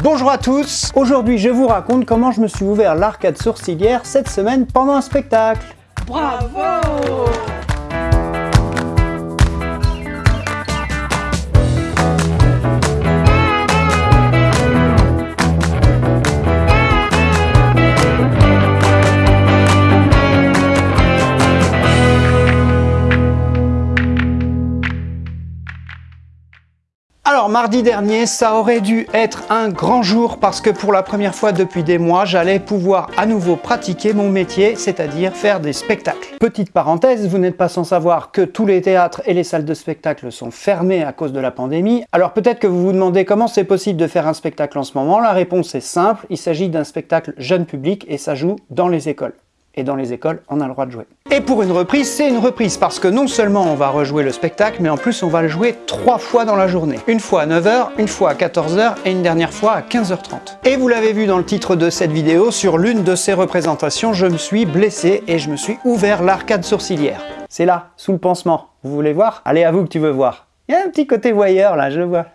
Bonjour à tous Aujourd'hui je vous raconte comment je me suis ouvert l'arcade sourcilière cette semaine pendant un spectacle. Bravo mardi dernier, ça aurait dû être un grand jour parce que pour la première fois depuis des mois, j'allais pouvoir à nouveau pratiquer mon métier, c'est-à-dire faire des spectacles. Petite parenthèse, vous n'êtes pas sans savoir que tous les théâtres et les salles de spectacle sont fermés à cause de la pandémie. Alors peut-être que vous vous demandez comment c'est possible de faire un spectacle en ce moment. La réponse est simple, il s'agit d'un spectacle jeune public et ça joue dans les écoles et dans les écoles, on a le droit de jouer. Et pour une reprise, c'est une reprise parce que non seulement on va rejouer le spectacle, mais en plus on va le jouer trois fois dans la journée. Une fois à 9h, une fois à 14h et une dernière fois à 15h30. Et vous l'avez vu dans le titre de cette vidéo, sur l'une de ces représentations, je me suis blessé et je me suis ouvert l'arcade sourcilière. C'est là, sous le pansement. Vous voulez voir? Allez, à vous que tu veux voir. Il y a un petit côté voyeur là, je vois.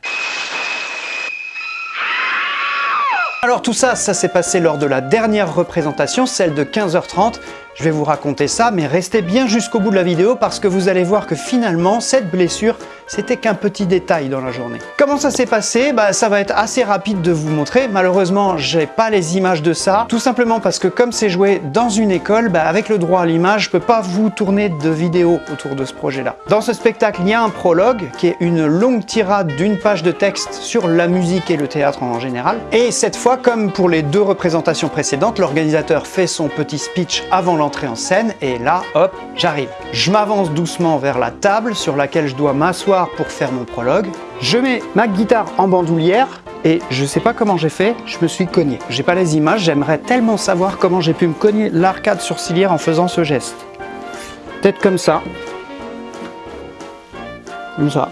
Alors tout ça, ça s'est passé lors de la dernière représentation, celle de 15h30. Je vais vous raconter ça, mais restez bien jusqu'au bout de la vidéo parce que vous allez voir que finalement, cette blessure, c'était qu'un petit détail dans la journée. Comment ça s'est passé? Bah, Ça va être assez rapide de vous montrer. Malheureusement, j'ai pas les images de ça, tout simplement parce que comme c'est joué dans une école, bah, avec le droit à l'image, je peux pas vous tourner de vidéo autour de ce projet-là. Dans ce spectacle, il y a un prologue qui est une longue tirade d'une page de texte sur la musique et le théâtre en général. Et cette fois, comme pour les deux représentations précédentes, l'organisateur fait son petit speech avant l'entrée en scène et là, hop, j'arrive. Je m'avance doucement vers la table sur laquelle je dois m'asseoir pour faire mon prologue. Je mets ma guitare en bandoulière et je sais pas comment j'ai fait, je me suis cogné. J'ai pas les images, j'aimerais tellement savoir comment j'ai pu me cogner l'arcade sourcilière en faisant ce geste. Peut-être comme ça. Comme ça.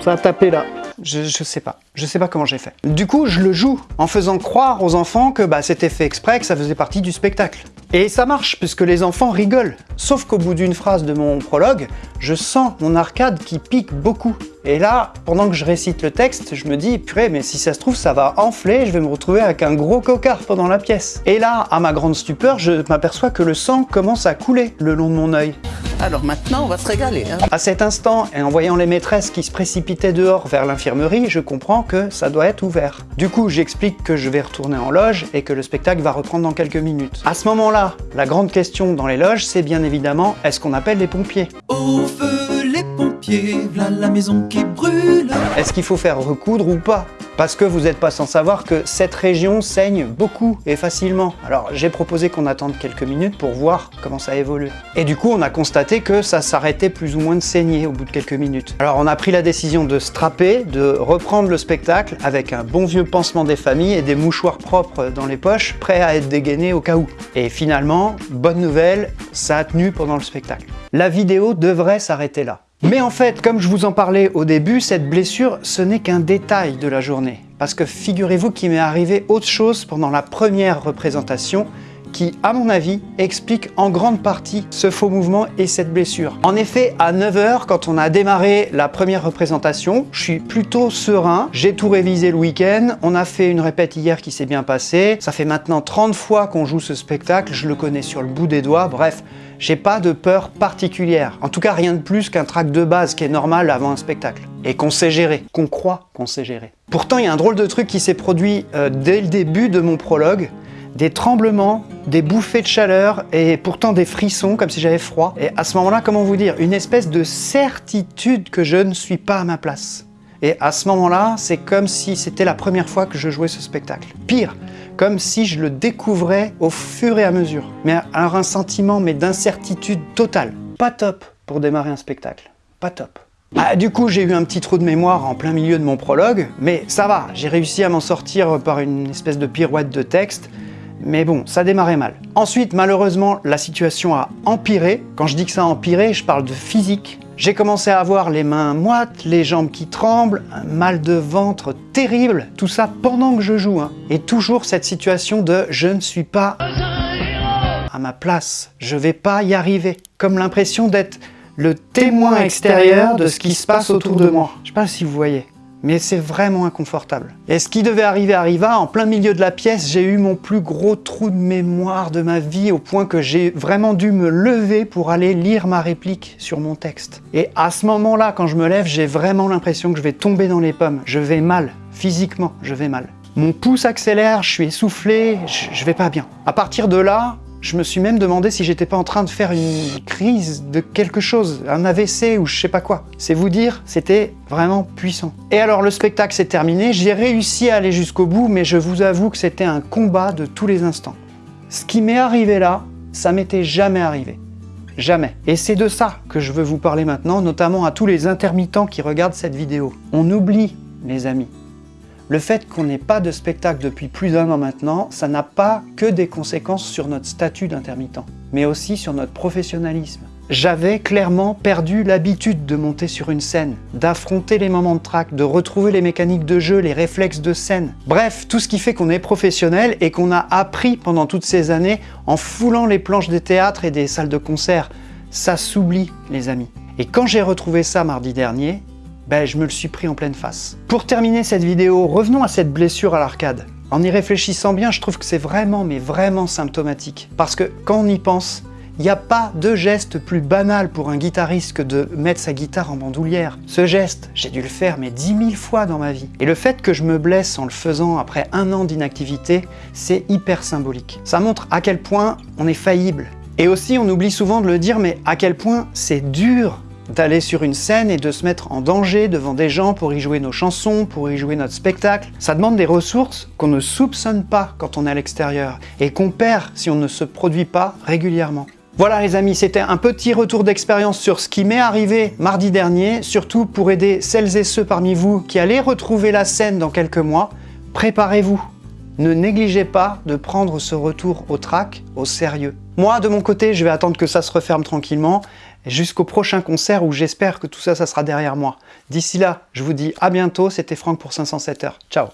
Ça a tapé là. Je, je, sais pas. Je sais pas comment j'ai fait. Du coup, je le joue en faisant croire aux enfants que bah, c'était fait exprès, que ça faisait partie du spectacle. Et ça marche, puisque les enfants rigolent. Sauf qu'au bout d'une phrase de mon prologue, je sens mon arcade qui pique beaucoup. Et là, pendant que je récite le texte, je me dis, purée, mais si ça se trouve, ça va enfler, je vais me retrouver avec un gros cocard pendant la pièce. Et là, à ma grande stupeur, je m'aperçois que le sang commence à couler le long de mon œil. Alors maintenant, on va se régaler. Hein. À cet instant, et en voyant les maîtresses qui se précipitaient dehors vers l'infirmerie, je comprends que ça doit être ouvert. Du coup, j'explique que je vais retourner en loge et que le spectacle va reprendre dans quelques minutes. À ce moment-là, la grande question dans les loges, c'est bien évidemment, est-ce qu'on appelle les pompiers? Au feu les pompiers, voilà la maison qui brûle Est-ce qu'il faut faire recoudre ou pas? Parce que vous n'êtes pas sans savoir que cette région saigne beaucoup et facilement. Alors j'ai proposé qu'on attende quelques minutes pour voir comment ça évolue. Et du coup on a constaté que ça s'arrêtait plus ou moins de saigner au bout de quelques minutes. Alors on a pris la décision de strapper, de reprendre le spectacle avec un bon vieux pansement des familles et des mouchoirs propres dans les poches, prêts à être dégainés au cas où. Et finalement, bonne nouvelle, ça a tenu pendant le spectacle. La vidéo devrait s'arrêter là. Mais en fait, comme je vous en parlais au début, cette blessure, ce n'est qu'un détail de la journée. Parce que figurez-vous qu'il m'est arrivé autre chose pendant la première représentation qui, à mon avis, explique en grande partie ce faux mouvement et cette blessure. En effet, à 9h, quand on a démarré la première représentation, je suis plutôt serein, j'ai tout révisé le week-end, on a fait une répète hier qui s'est bien passée, ça fait maintenant 30 fois qu'on joue ce spectacle, je le connais sur le bout des doigts, bref, j'ai pas de peur particulière. En tout cas, rien de plus qu'un trac de base qui est normal avant un spectacle. Et qu'on sait gérer, qu'on croit qu'on sait gérer. Pourtant, il y a un drôle de truc qui s'est produit euh, dès le début de mon prologue. Des tremblements, des bouffées de chaleur et pourtant des frissons comme si j'avais froid. Et à ce moment-là, comment vous dire? Une espèce de certitude que je ne suis pas à ma place. Et à ce moment-là, c'est comme si c'était la première fois que je jouais ce spectacle. Pire, comme si je le découvrais au fur et à mesure. Mais alors un sentiment mais d'incertitude totale. Pas top pour démarrer un spectacle. Pas top. Ah, du coup, j'ai eu un petit trou de mémoire en plein milieu de mon prologue, mais ça va, j'ai réussi à m'en sortir par une espèce de pirouette de texte, mais bon, ça démarrait mal. Ensuite, malheureusement, la situation a empiré. Quand je dis que ça a empiré, je parle de physique. J'ai commencé à avoir les mains moites, les jambes qui tremblent, un mal de ventre terrible, tout ça pendant que je joue. Hein. Et toujours cette situation de « je ne suis pas à ma place, je vais pas y arriver ». Comme l'impression d'être le témoin extérieur de ce qui se passe autour de moi. Je sais pas si vous voyez. Mais c'est vraiment inconfortable. Et ce qui devait arriver arriva, en plein milieu de la pièce, j'ai eu mon plus gros trou de mémoire de ma vie au point que j'ai vraiment dû me lever pour aller lire ma réplique sur mon texte. Et à ce moment-là, quand je me lève, j'ai vraiment l'impression que je vais tomber dans les pommes. Je vais mal, physiquement, je vais mal. Mon pouce accélère, je suis essoufflé, je, vais pas bien. À partir de là, je me suis même demandé si j'étais pas en train de faire une crise de quelque chose, un AVC ou je sais pas quoi. C'est vous dire, c'était vraiment puissant. Et alors le spectacle s'est terminé, j'ai réussi à aller jusqu'au bout, mais je vous avoue que c'était un combat de tous les instants. Ce qui m'est arrivé là, ça m'était jamais arrivé. Jamais. Et c'est de ça que je veux vous parler maintenant, notamment à tous les intermittents qui regardent cette vidéo. On oublie, les amis, le fait qu'on n'ait pas de spectacle depuis plus d'un an maintenant, ça n'a pas que des conséquences sur notre statut d'intermittent, mais aussi sur notre professionnalisme. J'avais clairement perdu l'habitude de monter sur une scène, d'affronter les moments de trac, de retrouver les mécaniques de jeu, les réflexes de scène. Bref, tout ce qui fait qu'on est professionnel et qu'on a appris pendant toutes ces années en foulant les planches des théâtres et des salles de concert. Ça s'oublie, les amis. Et quand j'ai retrouvé ça mardi dernier, ben, je me le suis pris en pleine face. Pour terminer cette vidéo, revenons à cette blessure à l'arcade. En y réfléchissant bien, je trouve que c'est vraiment, mais vraiment symptomatique. Parce que quand on y pense, il n'y a pas de geste plus banal pour un guitariste que de mettre sa guitare en bandoulière. Ce geste, j'ai dû le faire mais dix mille fois dans ma vie. Et le fait que je me blesse en le faisant après un an d'inactivité, c'est hyper symbolique. Ça montre à quel point on est faillible. Et aussi, on oublie souvent de le dire, mais à quel point c'est dur d'aller sur une scène et de se mettre en danger devant des gens pour y jouer nos chansons, pour y jouer notre spectacle. Ça demande des ressources qu'on ne soupçonne pas quand on est à l'extérieur et qu'on perd si on ne se produit pas régulièrement. Voilà les amis, c'était un petit retour d'expérience sur ce qui m'est arrivé mardi dernier, surtout pour aider celles et ceux parmi vous qui allaient retrouver la scène dans quelques mois. Préparez-vous ne négligez pas de prendre ce retour au track au sérieux. Moi, de mon côté, je vais attendre que ça se referme tranquillement jusqu'au prochain concert où j'espère que tout ça, ça sera derrière moi. D'ici là, je vous dis à bientôt, c'était Franck pour 507 heures. Ciao